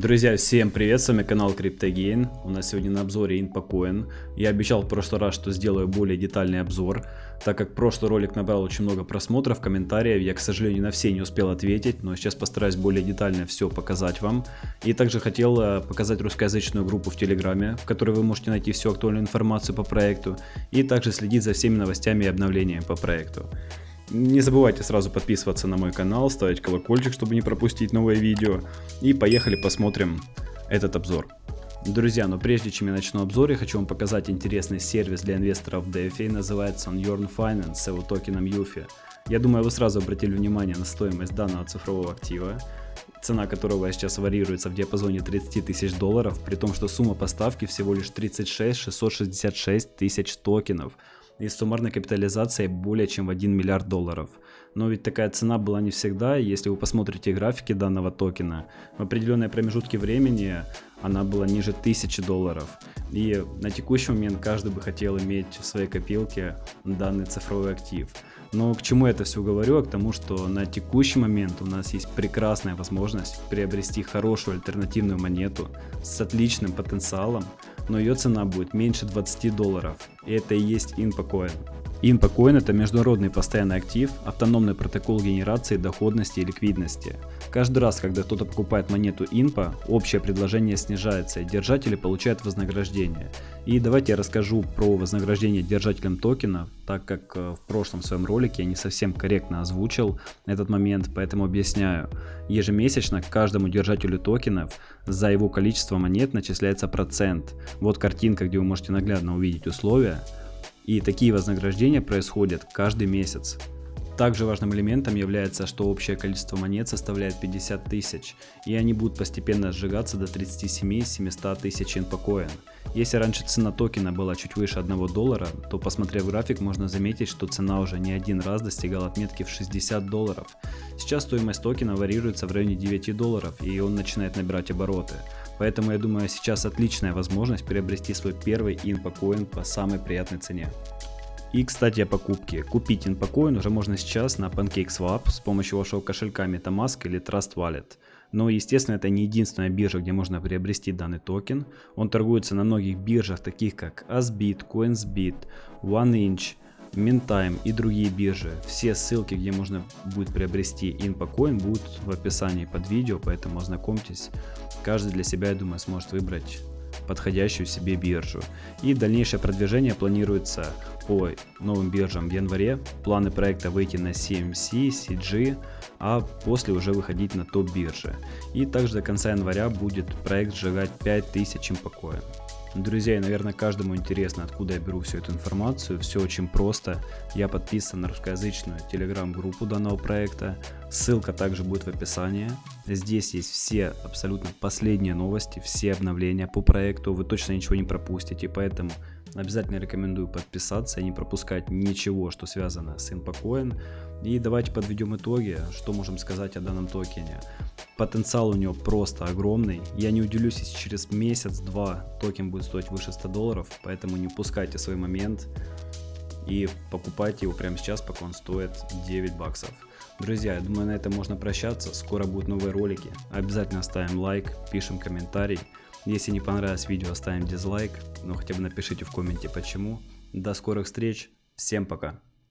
Друзья, всем привет, с вами канал CryptoGain. У нас сегодня на обзоре InPocoin. Я обещал в прошлый раз, что сделаю более детальный обзор. Так как прошлый ролик набрал очень много просмотров, комментариев, я, к сожалению, на все не успел ответить, но сейчас постараюсь более детально все показать вам. И также хотел э, показать русскоязычную группу в Телеграме, в которой вы можете найти всю актуальную информацию по проекту, и также следить за всеми новостями и обновлениями по проекту. Не забывайте сразу подписываться на мой канал, ставить колокольчик, чтобы не пропустить новые видео. И поехали посмотрим этот обзор. Друзья, но прежде чем я начну обзор, я хочу вам показать интересный сервис для инвесторов DeFi, называется он Yearn Finance с его токеном Yuffie. Я думаю, вы сразу обратили внимание на стоимость данного цифрового актива, цена которого сейчас варьируется в диапазоне 30 тысяч долларов, при том, что сумма поставки всего лишь 36 666 тысяч токенов и суммарной капитализацией более чем в 1 миллиард долларов. Но ведь такая цена была не всегда, если вы посмотрите графики данного токена, в определенные промежутки времени она была ниже 1000 долларов. И на текущий момент каждый бы хотел иметь в своей копилке данный цифровой актив. Но к чему я это все говорю? А к тому, что на текущий момент у нас есть прекрасная возможность приобрести хорошую альтернативную монету с отличным потенциалом, но ее цена будет меньше 20 долларов. И это и есть InPoCoin. InPoCoin это международный постоянный актив, автономный протокол генерации доходности и ликвидности. Каждый раз, когда кто-то покупает монету INPO, общее предложение снижается и держатели получают вознаграждение. И давайте я расскажу про вознаграждение держателям токена, так как э, в прошлом своем ролике я не совсем корректно озвучил этот момент, поэтому объясняю. Ежемесячно каждому держателю токенов за его количество монет начисляется процент. Вот картинка, где вы можете наглядно увидеть условия. И такие вознаграждения происходят каждый месяц. Также важным элементом является, что общее количество монет составляет 50 тысяч, и они будут постепенно сжигаться до 37-700 тысяч инпокоин. Если раньше цена токена была чуть выше 1 доллара, то посмотрев график можно заметить, что цена уже не один раз достигала отметки в 60 долларов. Сейчас стоимость токена варьируется в районе 9 долларов и он начинает набирать обороты. Поэтому я думаю сейчас отличная возможность приобрести свой первый инпокоин по самой приятной цене. И, кстати, о покупке. Купить инпокоин уже можно сейчас на PancakeSwap с помощью вашего кошелька MetaMask или Trust Wallet. Но, естественно, это не единственная биржа, где можно приобрести данный токен. Он торгуется на многих биржах, таких как Asbit, CoinsBit, OneInch, Mintime и другие биржи. Все ссылки, где можно будет приобрести InPoCoin, будут в описании под видео, поэтому ознакомьтесь. Каждый для себя, я думаю, сможет выбрать подходящую себе биржу. И дальнейшее продвижение планируется по новым биржам в январе. Планы проекта выйти на CMC, CG, а после уже выходить на топ биржи. И также до конца января будет проект сжигать 5000 импокоин. Друзья, и, наверное, каждому интересно, откуда я беру всю эту информацию. Все очень просто. Я подписан на русскоязычную телеграм-группу данного проекта. Ссылка также будет в описании. Здесь есть все абсолютно последние новости, все обновления по проекту. Вы точно ничего не пропустите, поэтому обязательно рекомендую подписаться и не пропускать ничего, что связано с InPoCoin. И давайте подведем итоги, что можем сказать о данном токене. Потенциал у него просто огромный. Я не удивлюсь, если через месяц-два токен будет стоить выше 100 долларов, поэтому не упускайте свой момент и покупайте его прямо сейчас, пока он стоит 9 баксов. Друзья, я думаю на этом можно прощаться, скоро будут новые ролики. Обязательно ставим лайк, пишем комментарий. Если не понравилось видео, ставим дизлайк, но хотя бы напишите в комменте почему. До скорых встреч, всем пока.